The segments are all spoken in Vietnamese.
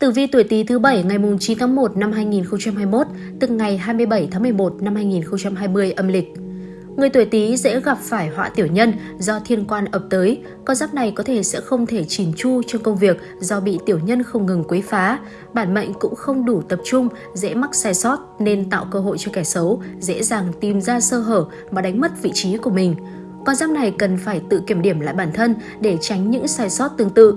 Tử vi tuổi Tý thứ bảy ngày 9 tháng 1 năm 2021, tức ngày 27 tháng 11 năm 2020 âm lịch. Người tuổi Tý dễ gặp phải họa tiểu nhân do thiên quan ập tới. Con giáp này có thể sẽ không thể chỉn chu trong công việc do bị tiểu nhân không ngừng quấy phá. Bản mệnh cũng không đủ tập trung, dễ mắc sai sót nên tạo cơ hội cho kẻ xấu, dễ dàng tìm ra sơ hở mà đánh mất vị trí của mình. Con giáp này cần phải tự kiểm điểm lại bản thân để tránh những sai sót tương tự.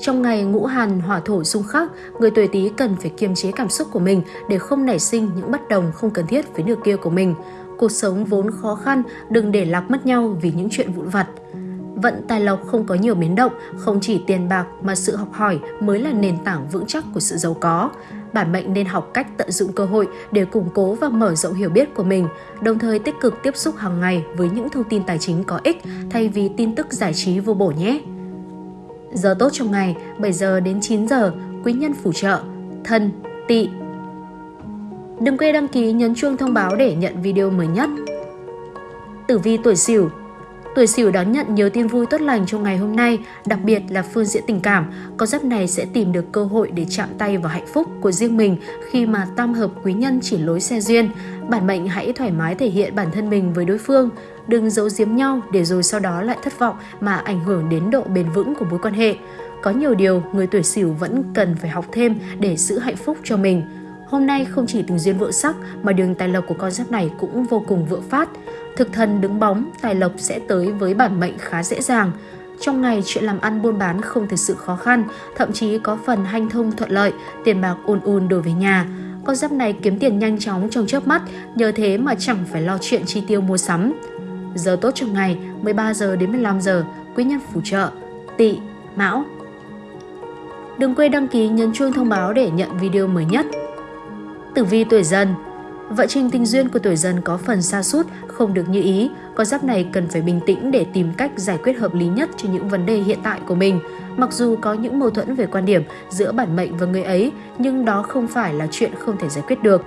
Trong ngày ngũ hàn hỏa thổ xung khắc, người tuổi Tý cần phải kiềm chế cảm xúc của mình để không nảy sinh những bất đồng không cần thiết với nửa kia của mình. Cuộc sống vốn khó khăn, đừng để lạc mất nhau vì những chuyện vụn vặt. Vận tài lộc không có nhiều biến động, không chỉ tiền bạc mà sự học hỏi mới là nền tảng vững chắc của sự giàu có. Bản mệnh nên học cách tận dụng cơ hội để củng cố và mở rộng hiểu biết của mình, đồng thời tích cực tiếp xúc hàng ngày với những thông tin tài chính có ích thay vì tin tức giải trí vô bổ nhé. Giờ tốt trong ngày 7 giờ đến 9 giờ, quý nhân phù trợ, thân, tỵ. Đừng quên đăng ký nhấn chuông thông báo để nhận video mới nhất. Tử vi tuổi Sửu Tuổi Sửu đón nhận nhiều tin vui tốt lành trong ngày hôm nay, đặc biệt là phương diện tình cảm. Con giáp này sẽ tìm được cơ hội để chạm tay vào hạnh phúc của riêng mình khi mà tam hợp quý nhân chỉ lối xe duyên. Bản mệnh hãy thoải mái thể hiện bản thân mình với đối phương, đừng giấu giếm nhau để rồi sau đó lại thất vọng mà ảnh hưởng đến độ bền vững của mối quan hệ. Có nhiều điều người tuổi Sửu vẫn cần phải học thêm để giữ hạnh phúc cho mình. Hôm nay không chỉ tình duyên vợ sắc mà đường tài lộc của con giáp này cũng vô cùng vượng phát. Thực thần đứng bóng, tài lộc sẽ tới với bản mệnh khá dễ dàng. Trong ngày, chuyện làm ăn buôn bán không thực sự khó khăn, thậm chí có phần hanh thông thuận lợi, tiền bạc ùn ùn đổ về nhà. Con giáp này kiếm tiền nhanh chóng trong chớp mắt, nhờ thế mà chẳng phải lo chuyện chi tiêu mua sắm. Giờ tốt trong ngày 13 giờ đến 15 giờ, quý nhân phù trợ, tỵ, mão. Đừng quên đăng ký nhấn chuông thông báo để nhận video mới nhất. Tử vi tuổi dần Vận trình tình duyên của tuổi dần có phần xa sút không được như ý. Con giáp này cần phải bình tĩnh để tìm cách giải quyết hợp lý nhất cho những vấn đề hiện tại của mình. Mặc dù có những mâu thuẫn về quan điểm giữa bản mệnh và người ấy, nhưng đó không phải là chuyện không thể giải quyết được.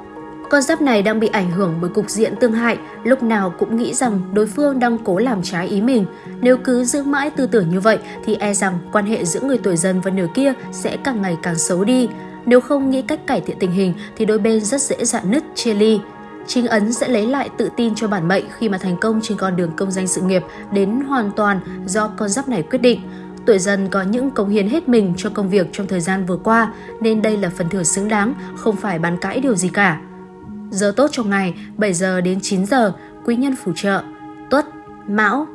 Con giáp này đang bị ảnh hưởng bởi cục diện tương hại, lúc nào cũng nghĩ rằng đối phương đang cố làm trái ý mình. Nếu cứ giữ mãi tư tưởng như vậy thì e rằng quan hệ giữa người tuổi dần và nửa kia sẽ càng ngày càng xấu đi. Nếu không nghĩ cách cải thiện tình hình thì đôi bên rất dễ dạn nứt, chia ly. Chính ấn sẽ lấy lại tự tin cho bản mệnh khi mà thành công trên con đường công danh sự nghiệp đến hoàn toàn do con giáp này quyết định. Tuổi dần có những cống hiến hết mình cho công việc trong thời gian vừa qua nên đây là phần thưởng xứng đáng, không phải bàn cãi điều gì cả. Giờ tốt trong ngày 7 giờ đến 9 giờ, quý nhân phù trợ, tuất, mão.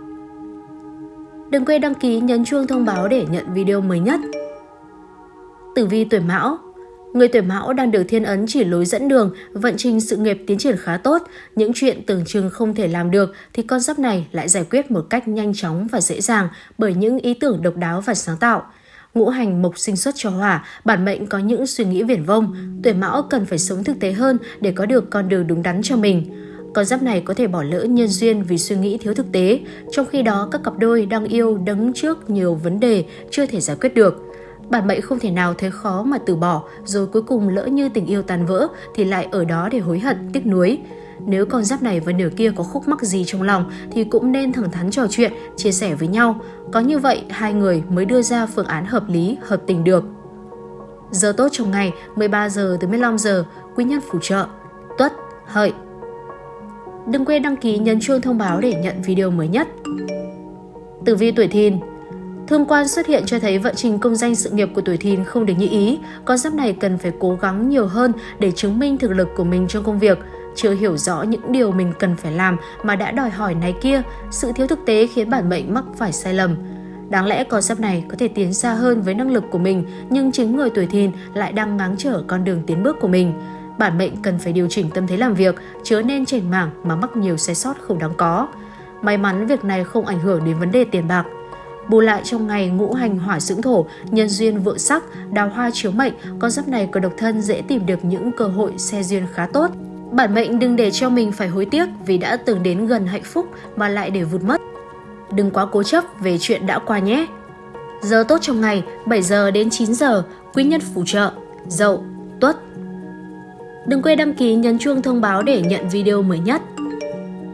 Đừng quên đăng ký nhấn chuông thông báo để nhận video mới nhất. Tử vi tuổi mão Người tuổi mão đang được thiên ấn chỉ lối dẫn đường, vận trình sự nghiệp tiến triển khá tốt. Những chuyện tưởng chừng không thể làm được thì con giáp này lại giải quyết một cách nhanh chóng và dễ dàng bởi những ý tưởng độc đáo và sáng tạo. Ngũ hành mộc sinh xuất cho hỏa, bản mệnh có những suy nghĩ viển vông. Tuổi mão cần phải sống thực tế hơn để có được con đường đúng đắn cho mình. Con giáp này có thể bỏ lỡ nhân duyên vì suy nghĩ thiếu thực tế, trong khi đó các cặp đôi đang yêu đứng trước nhiều vấn đề chưa thể giải quyết được. Bản mệnh không thể nào thấy khó mà từ bỏ, rồi cuối cùng lỡ như tình yêu tan vỡ thì lại ở đó để hối hận, tiếc nuối. Nếu con giáp này và nửa kia có khúc mắc gì trong lòng thì cũng nên thẳng thắn trò chuyện, chia sẻ với nhau. Có như vậy, hai người mới đưa ra phương án hợp lý, hợp tình được. Giờ tốt trong ngày 13 giờ tới 15 giờ, quý nhân phù trợ, tuất, hợi. Đừng quên đăng ký nhấn chuông thông báo để nhận video mới nhất. Tử vi tuổi thìn Thương quan xuất hiện cho thấy vận trình công danh sự nghiệp của tuổi thìn không được như ý, con giáp này cần phải cố gắng nhiều hơn để chứng minh thực lực của mình trong công việc. Chưa hiểu rõ những điều mình cần phải làm mà đã đòi hỏi này kia, sự thiếu thực tế khiến bản mệnh mắc phải sai lầm. Đáng lẽ con giáp này có thể tiến xa hơn với năng lực của mình, nhưng chính người tuổi thìn lại đang ngáng trở con đường tiến bước của mình. Bản mệnh cần phải điều chỉnh tâm thế làm việc, chớ nên chảnh mảng mà mắc nhiều sai sót không đáng có. May mắn việc này không ảnh hưởng đến vấn đề tiền bạc. Bù lại trong ngày ngũ hành hỏa dưỡng thổ, nhân duyên vượng sắc, đào hoa chiếu mệnh, con giáp này của độc thân dễ tìm được những cơ hội xe duyên khá tốt. Bản mệnh đừng để cho mình phải hối tiếc vì đã từng đến gần hạnh phúc mà lại để vụt mất. Đừng quá cố chấp về chuyện đã qua nhé. Giờ tốt trong ngày 7 giờ đến 9 giờ, quý nhân phù trợ, dậu, tuất. Đừng quên đăng ký nhấn chuông thông báo để nhận video mới nhất.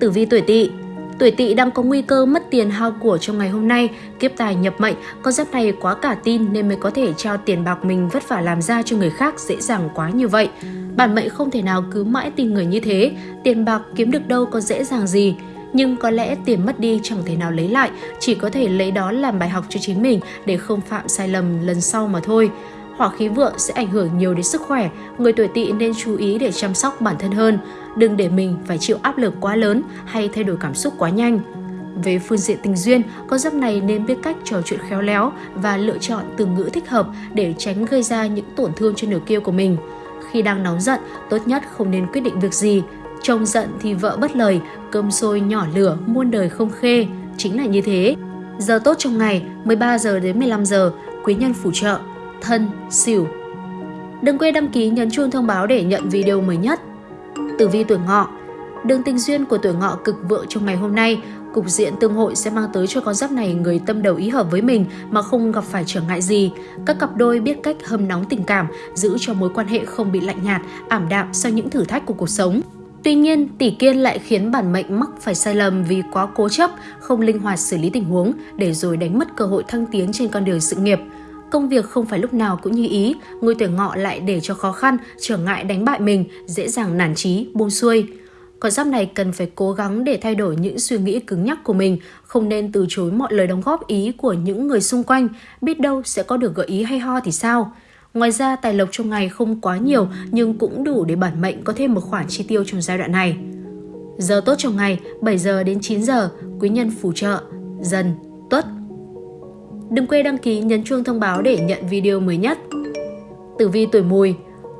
Tử vi tuổi tỵ Tuổi tỵ đang có nguy cơ mất tiền hao của trong ngày hôm nay, kiếp tài nhập mệnh, con giáp này quá cả tin nên mới có thể trao tiền bạc mình vất vả làm ra cho người khác dễ dàng quá như vậy. Bản mệnh không thể nào cứ mãi tin người như thế, tiền bạc kiếm được đâu có dễ dàng gì. Nhưng có lẽ tiền mất đi chẳng thể nào lấy lại, chỉ có thể lấy đó làm bài học cho chính mình để không phạm sai lầm lần sau mà thôi hỏa khí vượng sẽ ảnh hưởng nhiều đến sức khỏe, người tuổi tỵ nên chú ý để chăm sóc bản thân hơn, đừng để mình phải chịu áp lực quá lớn hay thay đổi cảm xúc quá nhanh. Về phương diện tình duyên, con giáp này nên biết cách trò chuyện khéo léo và lựa chọn từ ngữ thích hợp để tránh gây ra những tổn thương cho nửa kia của mình. Khi đang nóng giận, tốt nhất không nên quyết định việc gì. Chồng giận thì vợ bất lời, cơm sôi nhỏ lửa, muôn đời không khê. Chính là như thế. Giờ tốt trong ngày 13 giờ đến 15 giờ, quý nhân phù trợ thân, xỉu. Đừng quên đăng ký nhấn chuông thông báo để nhận video mới nhất. Tử vi tuổi ngọ Đường tình duyên của tuổi ngọ cực vượng trong ngày hôm nay, cục diện tương hội sẽ mang tới cho con giáp này người tâm đầu ý hợp với mình mà không gặp phải trở ngại gì. Các cặp đôi biết cách hâm nóng tình cảm, giữ cho mối quan hệ không bị lạnh nhạt, ảm đạm sau những thử thách của cuộc sống. Tuy nhiên, tỷ kiên lại khiến bản mệnh mắc phải sai lầm vì quá cố chấp, không linh hoạt xử lý tình huống để rồi đánh mất cơ hội thăng tiến trên con đường sự nghiệp. Công việc không phải lúc nào cũng như ý, người tuổi ngọ lại để cho khó khăn, trở ngại đánh bại mình, dễ dàng nản trí buông xuôi. Con giáp này cần phải cố gắng để thay đổi những suy nghĩ cứng nhắc của mình, không nên từ chối mọi lời đóng góp ý của những người xung quanh, biết đâu sẽ có được gợi ý hay ho thì sao. Ngoài ra, tài lộc trong ngày không quá nhiều nhưng cũng đủ để bản mệnh có thêm một khoản chi tiêu trong giai đoạn này. Giờ tốt trong ngày 7 giờ đến 9 giờ, quý nhân phù trợ, dần, Đừng quên đăng ký nhấn chuông thông báo để nhận video mới nhất. Tử vi tuổi mùi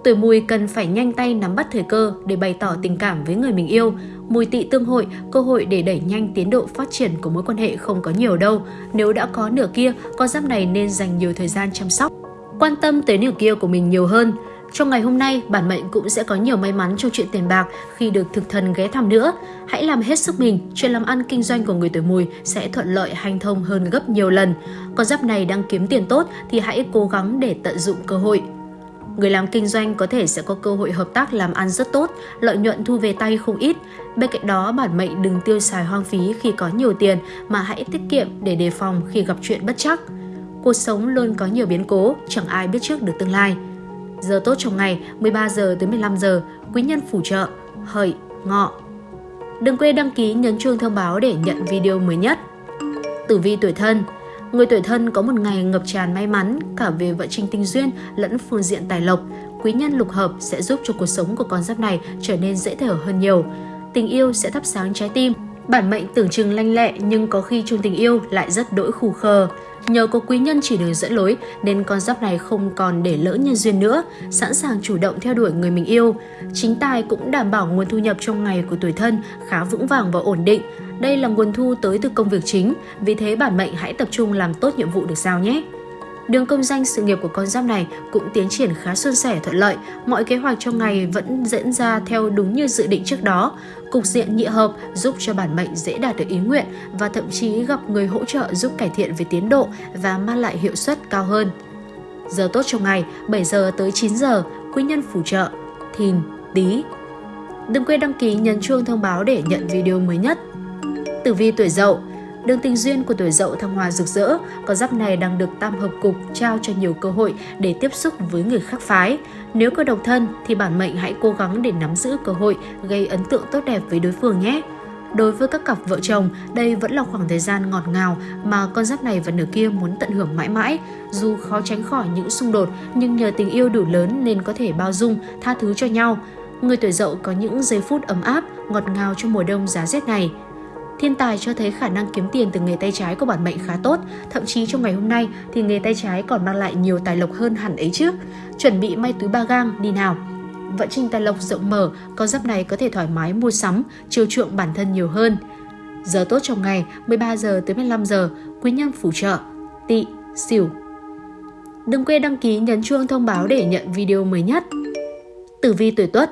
Tuổi mùi cần phải nhanh tay nắm bắt thời cơ để bày tỏ tình cảm với người mình yêu. Mùi tị tương hội, cơ hội để đẩy nhanh tiến độ phát triển của mối quan hệ không có nhiều đâu. Nếu đã có nửa kia, con giáp này nên dành nhiều thời gian chăm sóc. Quan tâm tới nửa kia của mình nhiều hơn. Trong ngày hôm nay, bản mệnh cũng sẽ có nhiều may mắn trong chuyện tiền bạc khi được thực thần ghé thăm nữa. Hãy làm hết sức mình, chuyện làm ăn kinh doanh của người tuổi mùi sẽ thuận lợi hanh thông hơn gấp nhiều lần. Con giáp này đang kiếm tiền tốt thì hãy cố gắng để tận dụng cơ hội. Người làm kinh doanh có thể sẽ có cơ hội hợp tác làm ăn rất tốt, lợi nhuận thu về tay không ít. Bên cạnh đó, bản mệnh đừng tiêu xài hoang phí khi có nhiều tiền mà hãy tiết kiệm để đề phòng khi gặp chuyện bất chắc. Cuộc sống luôn có nhiều biến cố, chẳng ai biết trước được tương lai. Giờ tốt trong ngày 13 giờ tới 15 giờ, quý nhân phù trợ, hợi, ngọ. Đừng quên đăng ký nhấn chuông thông báo để nhận video mới nhất. Tử vi tuổi thân Người tuổi thân có một ngày ngập tràn may mắn cả về vận trình tình duyên lẫn phương diện tài lộc. Quý nhân lục hợp sẽ giúp cho cuộc sống của con giáp này trở nên dễ thở hơn nhiều. Tình yêu sẽ thắp sáng trái tim. Bản mệnh tưởng chừng lanh lẹ nhưng có khi chung tình yêu lại rất đỗi khù khờ. Nhờ có quý nhân chỉ đường dẫn lối nên con giáp này không còn để lỡ nhân duyên nữa, sẵn sàng chủ động theo đuổi người mình yêu. Chính tài cũng đảm bảo nguồn thu nhập trong ngày của tuổi thân khá vững vàng và ổn định. Đây là nguồn thu tới từ công việc chính, vì thế bản mệnh hãy tập trung làm tốt nhiệm vụ được giao nhé. Đường công danh sự nghiệp của con giáp này cũng tiến triển khá suôn sẻ thuận lợi, mọi kế hoạch trong ngày vẫn diễn ra theo đúng như dự định trước đó. Cục diện nhị hợp giúp cho bản mệnh dễ đạt được ý nguyện và thậm chí gặp người hỗ trợ giúp cải thiện về tiến độ và mang lại hiệu suất cao hơn. Giờ tốt trong ngày 7 giờ tới 9 giờ, quý nhân phù trợ, thìn, tí. Đừng quên đăng ký nhấn chuông thông báo để nhận video mới nhất. Tử vi tuổi dậu Đường tình duyên của tuổi dậu thăng hoa rực rỡ, con giáp này đang được tam hợp cục trao cho nhiều cơ hội để tiếp xúc với người khác phái. Nếu có độc thân thì bản mệnh hãy cố gắng để nắm giữ cơ hội gây ấn tượng tốt đẹp với đối phương nhé. Đối với các cặp vợ chồng, đây vẫn là khoảng thời gian ngọt ngào mà con giáp này và nửa kia muốn tận hưởng mãi mãi. Dù khó tránh khỏi những xung đột, nhưng nhờ tình yêu đủ lớn nên có thể bao dung, tha thứ cho nhau. Người tuổi dậu có những giây phút ấm áp, ngọt ngào trong mùa đông giá rét này. Thiên tài cho thấy khả năng kiếm tiền từ nghề tay trái của bản mệnh khá tốt, thậm chí trong ngày hôm nay thì nghề tay trái còn mang lại nhiều tài lộc hơn hẳn ấy chứ. Chuẩn bị may túi ba gang đi nào. Vận trình tài lộc rộng mở, con giáp này có thể thoải mái mua sắm, chiều chuộng bản thân nhiều hơn. Giờ tốt trong ngày 13 giờ tới 15 giờ, quý nhân phù trợ, tị, xỉu. Đừng quên đăng ký nhấn chuông thông báo để nhận video mới nhất. Tử vi tuổi tuất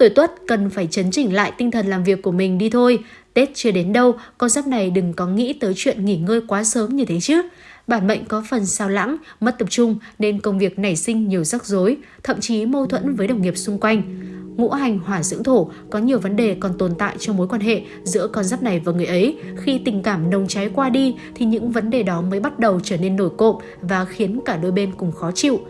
Tuổi tuất cần phải chấn chỉnh lại tinh thần làm việc của mình đi thôi. Tết chưa đến đâu, con giáp này đừng có nghĩ tới chuyện nghỉ ngơi quá sớm như thế chứ. Bản mệnh có phần sao lãng, mất tập trung nên công việc nảy sinh nhiều rắc rối, thậm chí mâu thuẫn với đồng nghiệp xung quanh. ngũ hành hỏa dưỡng thổ có nhiều vấn đề còn tồn tại trong mối quan hệ giữa con giáp này và người ấy. Khi tình cảm nồng cháy qua đi thì những vấn đề đó mới bắt đầu trở nên nổi cộm và khiến cả đôi bên cùng khó chịu.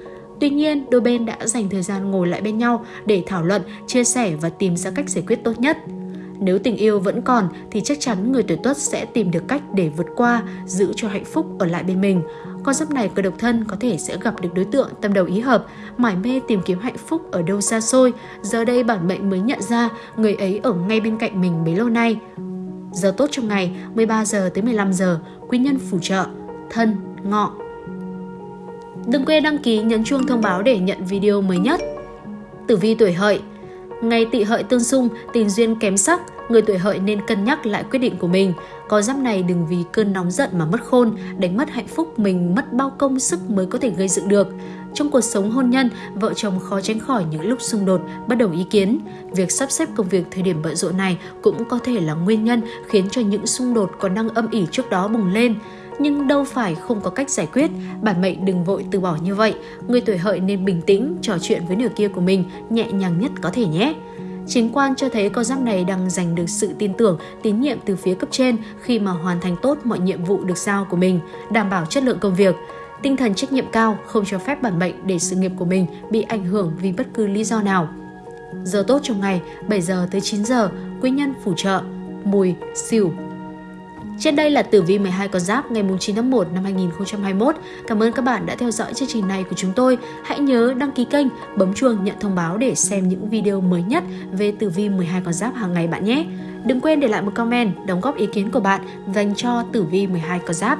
Tuy nhiên, đôi bên đã dành thời gian ngồi lại bên nhau để thảo luận, chia sẻ và tìm ra cách giải quyết tốt nhất. Nếu tình yêu vẫn còn thì chắc chắn người tuổi tuất sẽ tìm được cách để vượt qua, giữ cho hạnh phúc ở lại bên mình. Con giáp này cơ độc thân có thể sẽ gặp được đối tượng tâm đầu ý hợp, mải mê tìm kiếm hạnh phúc ở đâu xa xôi. Giờ đây bản mệnh mới nhận ra người ấy ở ngay bên cạnh mình mấy lâu nay. Giờ tốt trong ngày 13 giờ tới 15 giờ, quý nhân phù trợ, thân, ngọ. Đừng quên đăng ký nhấn chuông thông báo để nhận video mới nhất. Tử vi tuổi hợi Ngày tỵ hợi tương xung, tình duyên kém sắc, người tuổi hợi nên cân nhắc lại quyết định của mình. Có giáp này đừng vì cơn nóng giận mà mất khôn, đánh mất hạnh phúc mình mất bao công sức mới có thể gây dựng được. Trong cuộc sống hôn nhân, vợ chồng khó tránh khỏi những lúc xung đột, bất đồng ý kiến. Việc sắp xếp công việc thời điểm bận rộn này cũng có thể là nguyên nhân khiến cho những xung đột còn đang âm ỉ trước đó bùng lên nhưng đâu phải không có cách giải quyết, bản mệnh đừng vội từ bỏ như vậy. Người tuổi hợi nên bình tĩnh, trò chuyện với nửa kia của mình nhẹ nhàng nhất có thể nhé. Chính quan cho thấy con giáp này đang giành được sự tin tưởng, tín nhiệm từ phía cấp trên khi mà hoàn thành tốt mọi nhiệm vụ được giao của mình, đảm bảo chất lượng công việc. Tinh thần trách nhiệm cao không cho phép bản mệnh để sự nghiệp của mình bị ảnh hưởng vì bất cứ lý do nào. Giờ tốt trong ngày 7 giờ tới 9 giờ, quý nhân phù trợ, mùi, xỉu, trên đây là tử vi 12 con giáp ngày 9 tháng 1 năm 2021. Cảm ơn các bạn đã theo dõi chương trình này của chúng tôi. Hãy nhớ đăng ký kênh, bấm chuông nhận thông báo để xem những video mới nhất về tử vi 12 con giáp hàng ngày bạn nhé. Đừng quên để lại một comment, đóng góp ý kiến của bạn dành cho tử vi 12 con giáp.